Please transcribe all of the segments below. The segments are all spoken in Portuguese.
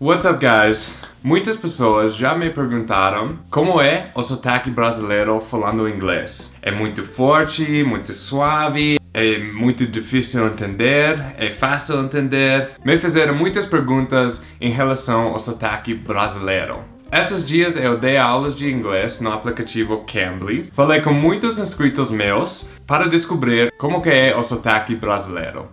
What's up, guys? Muitas pessoas já me perguntaram como é o sotaque brasileiro falando inglês. É muito forte, muito suave, é muito difícil entender, é fácil entender. Me fizeram muitas perguntas em relação ao sotaque brasileiro. Esses dias eu dei aulas de inglês no aplicativo Cambly. Falei com muitos inscritos meus para descobrir como que é o sotaque brasileiro.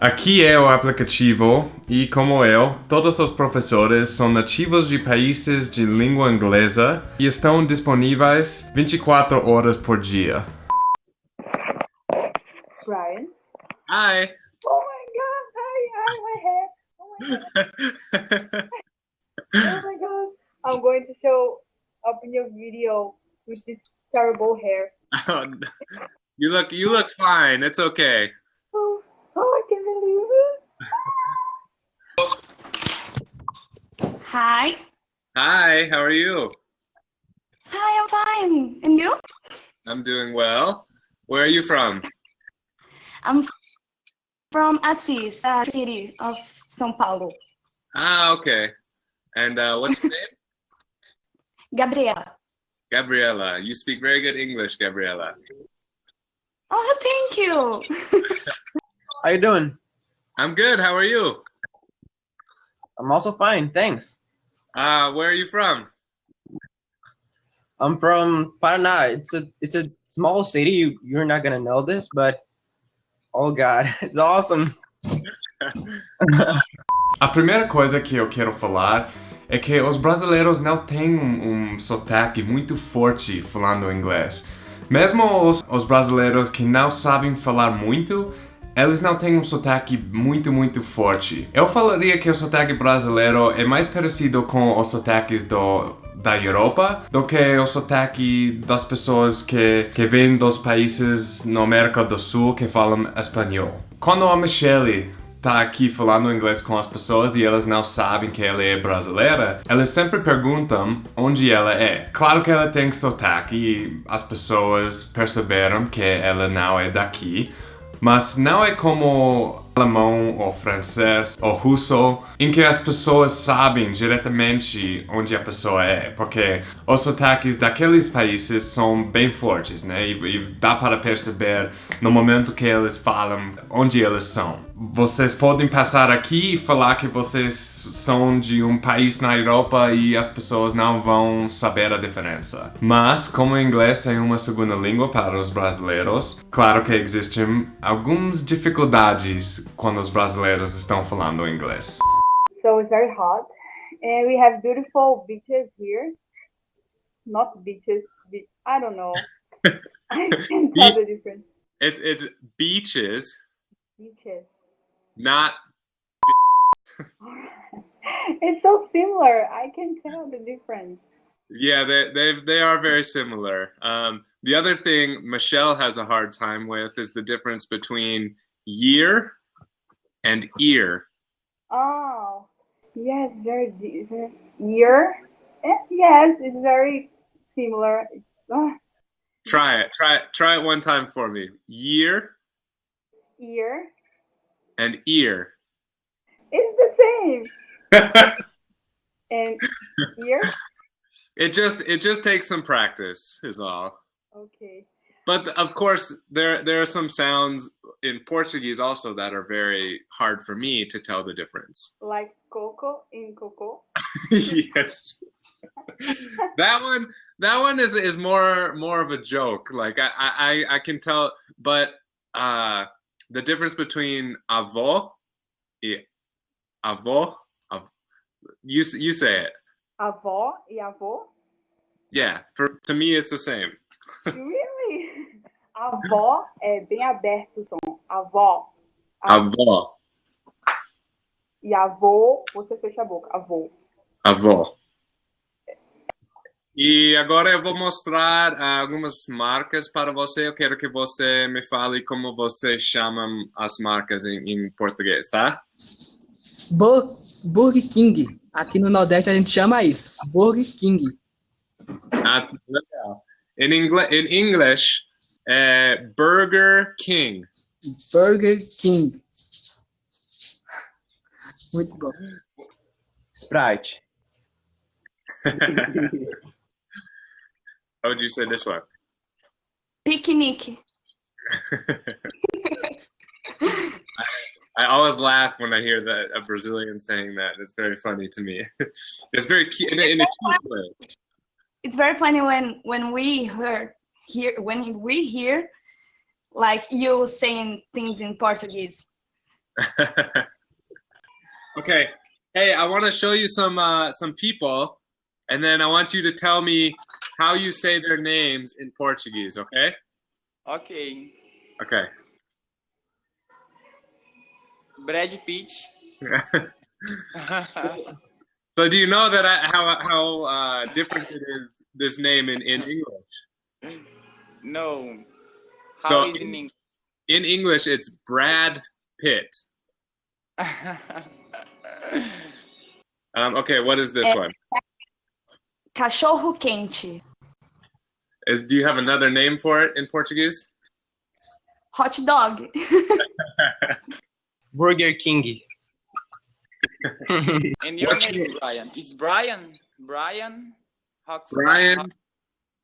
Aqui é o aplicativo e, como eu, todos os professores são nativos de países de língua inglesa e estão disponíveis 24 horas por dia. Ryan. Hi! Oh my god, hi, hi, my hair. Oh my god. oh my god. I'm going to show up in your video with this terrible hair. you look you look fine. It's okay. Hi. Hi, how are you? Hi, I'm fine. And you? I'm doing well. Where are you from? I'm from Assis, a city of São Paulo. Ah, okay. And uh, what's your name? Gabriela. Gabriela. You speak very good English, Gabriela. Oh, thank you. How are you doing? I'm good. How are you? I'm also fine, thanks. Uh, where are you from? I'm from Paraná. It's a it's a small city. You you're not gonna know this, but oh god, it's awesome. A primeira coisa que eu quero falar é que os brasileiros não têm um, um sotaque muito forte falando inglês. Mesmo os, os brasileiros que não sabem falar muito, eles não têm um sotaque muito, muito forte. Eu falaria que o sotaque brasileiro é mais parecido com os sotaques do, da Europa do que o sotaque das pessoas que, que vêm dos países na América do Sul que falam espanhol. Quando a Michelle tá aqui falando inglês com as pessoas e elas não sabem que ela é brasileira, elas sempre perguntam onde ela é. Claro que ela tem sotaque e as pessoas perceberam que ela não é daqui, mas não é como alemão ou francês ou russo em que as pessoas sabem diretamente onde a pessoa é, porque os sotaques daqueles países são bem fortes, né? E, e dá para perceber no momento que eles falam onde eles são. Vocês podem passar aqui e falar que vocês são de um país na Europa e as pessoas não vão saber a diferença. Mas, como o inglês é uma segunda língua para os brasileiros, claro que existem algumas dificuldades quando os brasileiros estão falando inglês. So it's very hot. And we have beautiful beaches here. Not beaches, be I don't know. I can't tell the difference. It's, it's beaches, Beaches. Not it's so similar. I can tell the difference. Yeah, they they they are very similar. Um, the other thing Michelle has a hard time with is the difference between year and ear. Oh, yes, very different. Year? Eh, Yes, it's very similar. Try it. Try it. Try it one time for me. Year ear. And ear. It's the same. And ear? it just it just takes some practice is all. Okay. But of course there there are some sounds in Portuguese also that are very hard for me to tell the difference. Like coco in coco. yes. that one that one is is more more of a joke. Like I I I can tell but uh the difference between avó y avó av, you you say it. Avó e avô? Yeah, for to me it's the same. Really? Avó é bem aberto o som. Avó. Avó, E avô, você fecha a boca. Avô. avó. E agora eu vou mostrar ah, algumas marcas para você. Eu quero que você me fale como você chama as marcas em, em português, tá? Bur- Burger King. Aqui no Nordeste a gente chama isso. Burger King. Ah, legal. In, English, in English, é Burger King. Burger King. Muito bom. Sprite. How would you say this one? Picnic. I always laugh when I hear that a Brazilian saying that. It's very funny to me. it's very cute in a, in a cute way. It's very funny when when we hear when we hear like you saying things in Portuguese. okay. Hey, I want to show you some uh, some people, and then I want you to tell me how you say their names in Portuguese. Okay? Ok. Okay. Brad Pitt. So do you know that I, how how uh, different it is this name in in English? no. How So- is in English? In English, it's Brad Pitt. Um, okay, what is this one? Cachorro quente. Is do you have another name for it in Portuguese? Hot dog. Burger King. and your What's name is Brian. It's Brian. Brian. Hawks. Brian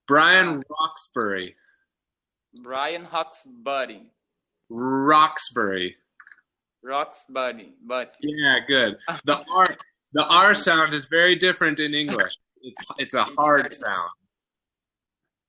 Brian Roxbury. Brian Hawksbury. Roxbury. Roxbury. But Yeah, good. The R the R sound is very different in English. It's it's a hard sound.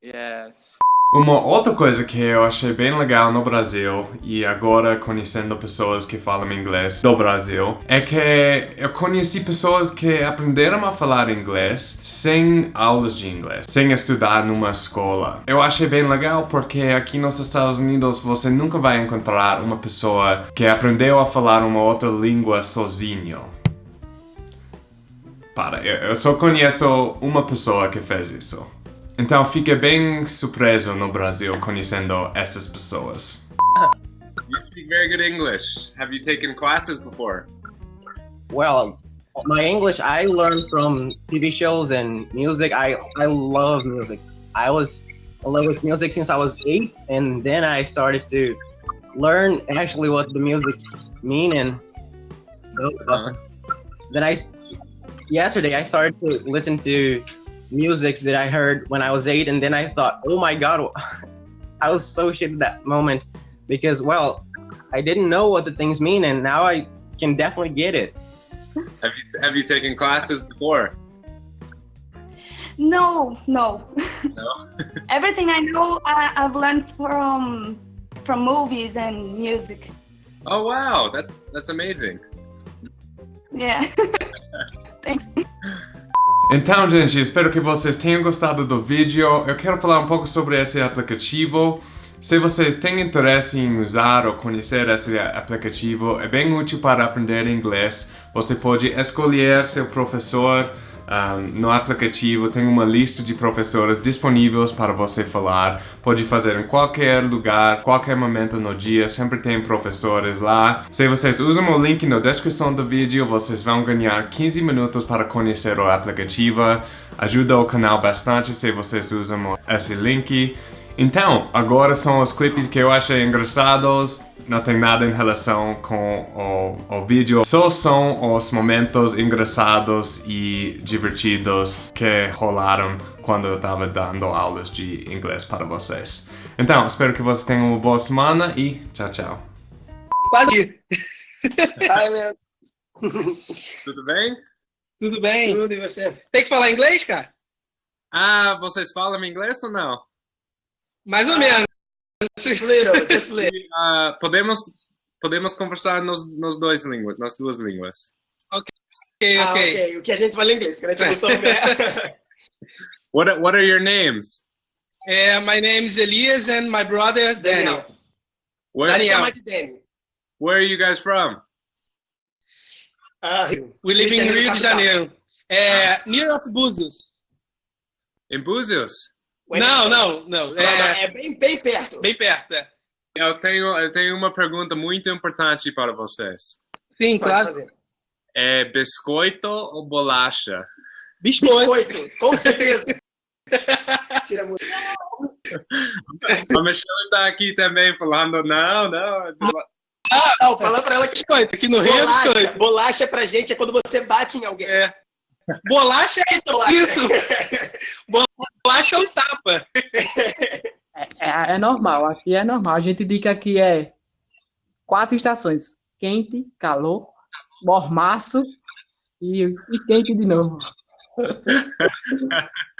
Yes. Uma outra coisa que eu achei bem legal no Brasil, e agora conhecendo pessoas que falam inglês do Brasil, é que eu conheci pessoas que aprenderam a falar inglês sem aulas de inglês, sem estudar numa escola. Eu achei bem legal porque aqui nos Estados Unidos você nunca vai encontrar uma pessoa que aprendeu a falar uma outra língua sozinho. Para, eu só conheço uma pessoa que fez isso. Então fica bem surpreso no Brasil conhecendo essas pessoas. You speak very good English. Have you taken classes before? Well, my English I learned from TV shows and music. I I love music. I was in love with music since I was eight, and then I started to learn actually what the music mean. And oh, uh-huh. awesome. then I yesterday I started to listen to music that I heard when I was eight, and then I thought, oh my god, I was so shit at that moment because well, I didn't know what the things mean, and now I can definitely get it. Have you have you taken classes before? No, no. No. Everything I know, I, I've learned from from movies and music. Oh wow, that's that's amazing. Yeah. Então, gente, espero que vocês tenham gostado do vídeo. Eu quero falar um pouco sobre esse aplicativo. Se vocês têm interesse em usar ou conhecer esse aplicativo, é bem útil para aprender inglês. Você pode escolher seu professor no aplicativo. Tem uma lista de professores disponíveis para você falar. Pode fazer em qualquer lugar, qualquer momento no dia. Sempre tem professores lá. Se vocês usam o link na descrição do vídeo, vocês vão ganhar 15 minutos para conhecer o aplicativo. Ajuda o canal bastante se vocês usam esse link. Então, agora são os clipes que eu achei engraçados. Não tem nada em relação com o, o vídeo. Só são os momentos engraçados e divertidos que rolaram quando eu estava dando aulas de inglês para vocês. Então, espero que vocês tenham uma boa semana e tchau, tchau. Quase. Ai, meu. Tudo bem? Tudo bem? Tudo e você? Tem que falar inglês, cara? Ah, vocês falam inglês ou não? Mais ou menos. Little, just little. Ah, podemos, podemos conversar nos, nos dois línguas, nas duas línguas. Ok, Ah, ok. ok. O que a gente fala em inglês, que a gente não souber. What, are- what are your names? É, my name is Elias and my brother Daniel. Where, Daniel. Danny. where are you guys from? Ah, We live in Rio de Janeiro. É, near of Búzios. In Búzios? Não, não, não. É, É bem, bem perto. bem perto. é. Eu tenho, eu tenho uma pergunta muito importante para vocês. Sim, Pode claro. fazer. É biscoito ou bolacha? Biscoito. Biscoito, com certeza. Tira muito. A Michelle está aqui também falando, não, não. é bola- Não, fala pra ela que Biscoito, aqui no Rio é bolacha, biscoito. bolacha pra gente é quando você bate em alguém. É. Bolacha é Bolacha. isso. Bolacha é um tapa. É, é- é normal, aqui é normal. A gente diz que aqui é quatro estações: quente, calor, mormaço e, e quente de novo.